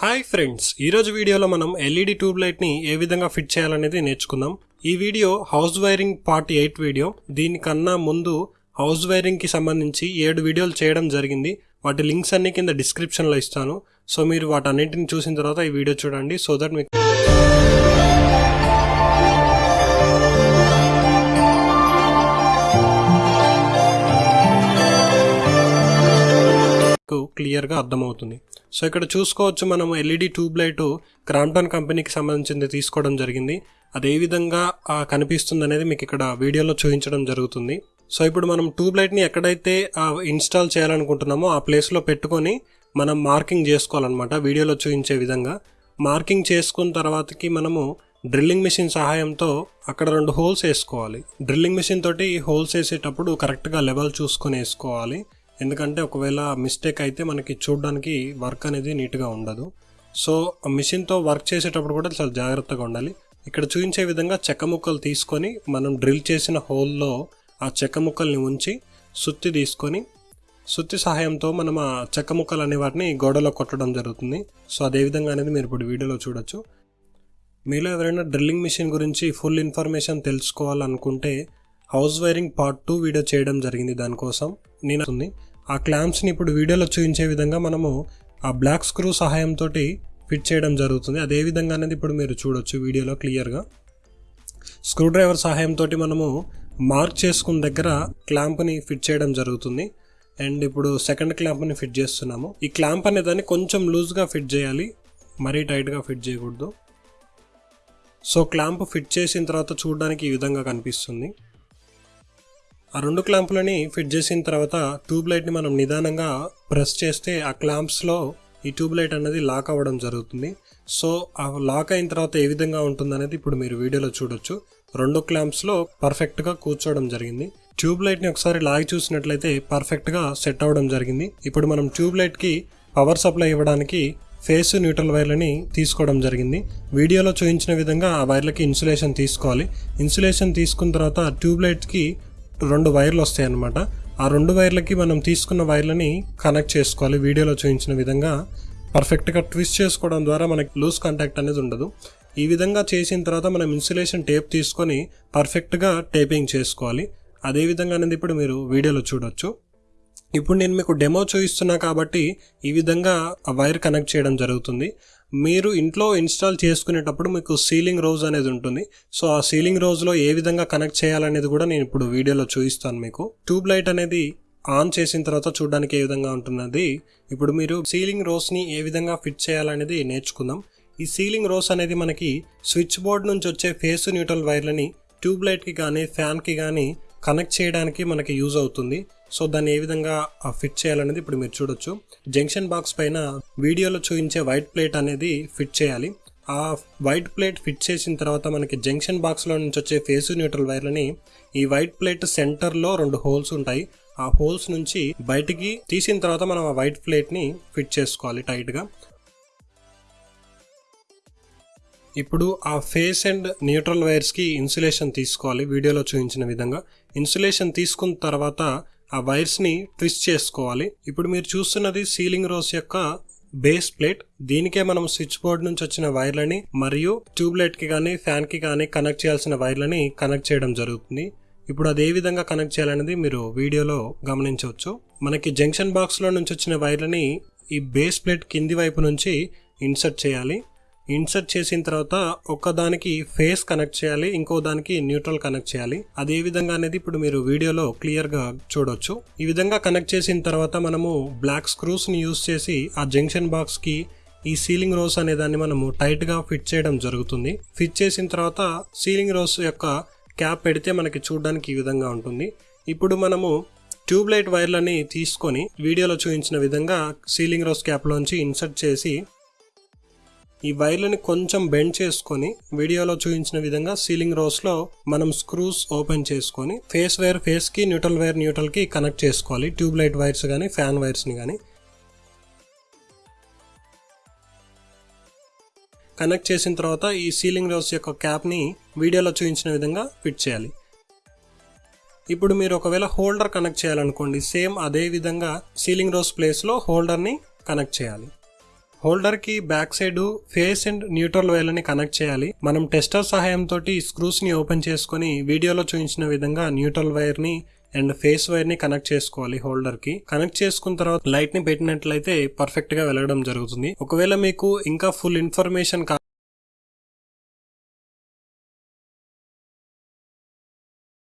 Hi friends ఈరోజు వీడియోలో మనం ఎల్ఈడి ట్యూబ్ లైట్ని ఏ విధంగా ఫిట్ చేయాలనేది నేర్చుకుందాం. ఈ video house wiring part eight video. దీనికన్నా ముందు హౌస్ వైరింగ్కి సంబంధించి ఏడు వీడియోలు చేయడం జరిగింది. వాటి లింక్స్ అన్ని కింద డిస్క్రిప్షన్లో ఇస్తాను. సో మీరు వాటన్నింటిని చూసిన తర్వాత ఈ వీడియో చూడండి. సో దట్ మీకు క్లియర్గా అర్థమవుతుంది. సో ఇక్కడ చూసుకోవచ్చు మనం ఎల్ఈడి ట్యూబ్ లైట్ క్రాంప్టన్ కంపెనీకి సంబంధించింది తీసుకోవడం జరిగింది. అది ఏ విధంగా కనిపిస్తుంది అనేది మీకు ఇక్కడ వీడియోలో చూపించడం జరుగుతుంది. సో ఇప్పుడు మనం ట్యూబ్ లైట్ని ఎక్కడైతే ఇన్స్టాల్ చేయాలనుకుంటున్నామో ఆ ప్లేస్లో పెట్టుకొని మనం మార్కింగ్ చేసుకోవాలన్నమాట వీడియోలో చూపించే విధంగా. మార్కింగ్ చేసుకున్న తర్వాతకి మనము డ్రిల్లింగ్ మిషన్ సహాయంతో అక్కడ రెండు హోల్స్ వేసుకోవాలి. డ్రిల్లింగ్ మిషన్ తోటి హోల్స్ వేసేటప్పుడు కరెక్ట్గా లెవెల్ చూసుకొని వేసుకోవాలి. ఎందుకంటే ఒకవేళ మిస్టేక్ అయితే మనకి చూడడానికి వర్క్ అనేది నీట్గా ఉండదు. సో మిషన్తో వర్క్ చేసేటప్పుడు కూడా చాలా జాగ్రత్తగా ఉండాలి. ఇక్కడ చూపించే విధంగా చెక్క ముక్కలు తీసుకొని మనం డ్రిల్ చేసిన హోల్లో ఆ చెక్క ముక్కల్ని ఉంచి సుత్తి తీసుకొని సుత్తి సహాయంతో మనం ఆ చెక్క ముక్కలు అనే వాటిని గోడలో కొట్టడం జరుగుతుంది. సో అదే విధంగా అనేది మీరు ఇప్పుడు వీడియోలో చూడొచ్చు. మీలో ఎవరైనా డ్రిల్లింగ్ మిషన్ గురించి ఫుల్ ఇన్ఫర్మేషన్ తెలుసుకోవాలనుకుంటే house wiring part two video చేయడం జరిగింది దానికోసం. నేను ఉంది. ఆ క్లాంప్స్ని ఇప్పుడు వీడియోలో చూపించే విధంగా మనము ఆ బ్లాక్ స్క్రూ సహాయంతో ఫిట్ చేయడం జరుగుతుంది. అదే విధంగా అనేది ఇప్పుడు మీరు చూడొచ్చు వీడియోలో క్లియర్గా. స్క్రూ డ్రైవర్ సహాయంతో మనము మార్క్ చేసుకున్న దగ్గర క్లాంప్ని ఫిట్ చేయడం జరుగుతుంది. అండ్ ఇప్పుడు సెకండ్ క్లాంప్ని ఫిట్ చేస్తున్నాము. ఈ క్లాంప్ అనేదాన్ని కొంచెం లూజ్గా ఫిట్ చేయాలి. మరీ టైట్గా ఫిట్ చేయకూడదు. సో క్లాంప్ ఫిట్ చేసిన తర్వాత చూడడానికి ఈ విధంగా కనిపిస్తుంది. ఆ రెండు క్లాంపులని ఫిట్ చేసిన తర్వాత ట్యూబ్ లైట్ని మనం నిదానంగా ప్రెస్ చేస్తే ఆ క్లాంప్స్లో ఈ ట్యూబ్ లైట్ అనేది లాక్ అవ్వడం జరుగుతుంది. సో ఆ లాక్ అయిన తర్వాత ఏ విధంగా ఉంటుంది అనేది ఇప్పుడు మీరు వీడియోలో చూడొచ్చు. రెండు క్లాంప్స్లో పర్ఫెక్ట్గా కూర్చోవడం జరిగింది. ట్యూబ్ లైట్ని ఒకసారి లాగి చూసినట్లయితే పర్ఫెక్ట్గా సెట్ అవ్వడం జరిగింది. ఇప్పుడు మనం ట్యూబ్ లైట్కి పవర్ సప్లై ఇవ్వడానికి ఫేస్ న్యూట్రల్ వైర్లని తీసుకోవడం జరిగింది. వీడియోలో చూపించిన విధంగా ఆ వైర్లకి ఇన్సులేషన్ తీసుకోవాలి. ఇన్సులేషన్ తీసుకున్న తర్వాత ట్యూబ్ లైట్కి రెండు వైర్లు వస్తాయి అన్నమాట ఆ రెండు వైర్లకి మనం తీసుకున్న వైర్లని కనెక్ట్ చేసుకోవాలి వీడియోలో చూపించిన విధంగా. పర్ఫెక్ట్గా ట్విస్ట్ చేసుకోవడం ద్వారా మనకి లూజ్ కాంటాక్ట్ అనేది ఉండదు. ఈ విధంగా చేసిన తర్వాత మనం ఇన్సులేషన్ టేప్ తీసుకొని పర్ఫెక్ట్గా టేపింగ్ చేసుకోవాలి. అదే విధంగా అనేది ఇప్పుడు మీరు వీడియోలో చూడొచ్చు. ఇప్పుడు నేను మీకు డెమో చూపిస్తున్నా కాబట్టి ఈ విధంగా ఆ వైర్ కనెక్ట్ చేయడం జరుగుతుంది. మీరు ఇంట్లో ఇన్స్టాల్ చేసుకునేటప్పుడు మీకు సీలింగ్ రోజ్ అనేది ఉంటుంది. సో ఆ సీలింగ్ రోజులో ఏ విధంగా కనెక్ట్ చేయాలనేది కూడా నేను ఇప్పుడు వీడియోలో చూపిస్తాను మీకు. ట్యూబ్ లైట్ అనేది ఆన్ చేసిన తర్వాత చూడడానికి ఏ విధంగా ఉంటున్నది? ఇప్పుడు మీరు సీలింగ్ రోస్ని ఏ విధంగా ఫిట్ చేయాలనేది నేర్చుకుందాం. ఈ సీలింగ్ రోస్ అనేది మనకి స్విచ్ బోర్డ్ నుంచి వచ్చే ఫేస్ న్యూట్రల్ వైర్లని ట్యూబ్ లైట్కి కానీ ఫ్యాన్కి కానీ కనెక్ట్ చేయడానికి మనకి యూజ్ అవుతుంది. సో దాన్ని ఏ విధంగా ఫిట్ చేయాలనేది ఇప్పుడు మీరు చూడొచ్చు. జంక్షన్ బాక్స్ పైన వీడియోలో చూపించే వైట్ ప్లేట్ అనేది ఫిట్ చేయాలి. ఆ వైట్ ప్లేట్ ఫిట్ చేసిన తర్వాత మనకి జంక్షన్ బాక్స్లో నుంచి వచ్చే ఫేస్ న్యూట్రల్ వైర్లని ఈ వైట్ ప్లేట్ సెంటర్లో రెండు హోల్స్ ఉంటాయి. ఆ హోల్స్ నుంచి బయటికి తీసిన తర్వాత మనం ఆ వైట్ ప్లేట్ని ఫిట్ చేసుకోవాలి టైట్గా ఇప్పుడు ఆ ఫేస్ అండ్ న్యూట్రల్ వైర్స్కి ఇన్సులేషన్ తీసుకోవాలి వీడియోలో చూపించిన విధంగా. ఇన్సులేషన్ తీసుకున్న తర్వాత ఆ వైర్స్ని ట్విస్ట్ చేసుకోవాలి. ఇప్పుడు మీరు చూస్తున్నది సీలింగ్ రోస్ యొక్క బేస్ ప్లేట్. దీనికే మనం స్విచ్ బోర్డ్ నుంచి వచ్చిన వైర్లని మరియు ట్యూబ్లైట్కి కానీ ఫ్యాన్కి కానీ కనెక్ట్ చేయాల్సిన వైర్లని కనెక్ట్ చేయడం జరుగుతుంది. ఇప్పుడు అది ఏ విధంగా కనెక్ట్ చేయాలనేది మీరు వీడియోలో గమనించవచ్చు. మనకి జంక్షన్ బాక్స్లో నుంచి వచ్చిన వైర్లని ఈ బేస్ ప్లేట్ కింది వైపు నుంచి ఇన్సర్ట్ చేయాలి. ఇన్సర్ట్ చేసిన తర్వాత ఒక దానికి ఫేస్ కనెక్ట్ చేయాలి ఇంకో దానికి న్యూట్రల్ కనెక్ట్ చేయాలి. అది ఏ విధంగా అనేది ఇప్పుడు మీరు వీడియోలో క్లియర్గా చూడొచ్చు. ఈ విధంగా కనెక్ట్ చేసిన తర్వాత మనము బ్లాక్ స్క్రూస్ని యూస్ చేసి ఆ జంక్షన్ బాక్స్కి ఈ సీలింగ్ రోస్ అనే దాన్ని మనము టైట్గా ఫిట్ చేయడం జరుగుతుంది. ఫిట్ చేసిన తర్వాత సీలింగ్ రోస్ యొక్క క్యాప్ పెడితే మనకి చూడడానికి ఈ విధంగా ఉంటుంది. ఇప్పుడు మనము ట్యూబ్ లైట్ వైర్లని తీసుకొని వీడియోలో చూపించిన విధంగా సీలింగ్ రోస్ క్యాప్లోంచి ఇన్సర్ట్ చేసి ఈ వైర్లని కొంచెం బెండ్ చేసుకొని వీడియోలో చూపించిన విధంగా సీలింగ్ రోస్లో మనం స్క్రూస్ ఓపెన్ చేసుకొని ఫేస్ వైర్ ఫేస్కి న్యూట్రల్ వైర్ న్యూట్రల్కి కనెక్ట్ చేసుకోవాలి. ట్యూబ్ లైట్ వైర్స్ కానీ ఫ్యాన్ వైర్స్ని కానీ కనెక్ట్ చేసిన తర్వాత ఈ సీలింగ్ రోస్ యొక్క క్యాప్ని వీడియోలో చూపించిన విధంగా ఫిట్ చేయాలి. ఇప్పుడు మీరు ఒకవేళ హోల్డర్ కనెక్ట్ చేయాలనుకోండి సేమ్ అదే విధంగా సీలింగ్ రోస్ ప్లేస్లో హోల్డర్ని కనెక్ట్ చేయాలి. హోల్డర్కి back side phase and neutral వైర్లని connect చేయాలి. మనం టెస్టర్ సహాయంతో స్క్రూస్ని ఓపెన్ చేసుకొని వీడియోలో చూపించిన విధంగా న్యూట్రల్ వైర్ని అండ్ ఫేస్ వైర్ని కనెక్ట్ చేసుకోవాలి హోల్డర్కి కనెక్ట్ చేసుకున్న తర్వాత లైట్ని పెట్టినట్లయితే పర్ఫెక్ట్గా వెలగడం జరుగుతుంది. ఒకవేళ మీకు ఇంకా ఫుల్ ఇన్ఫర్మేషన్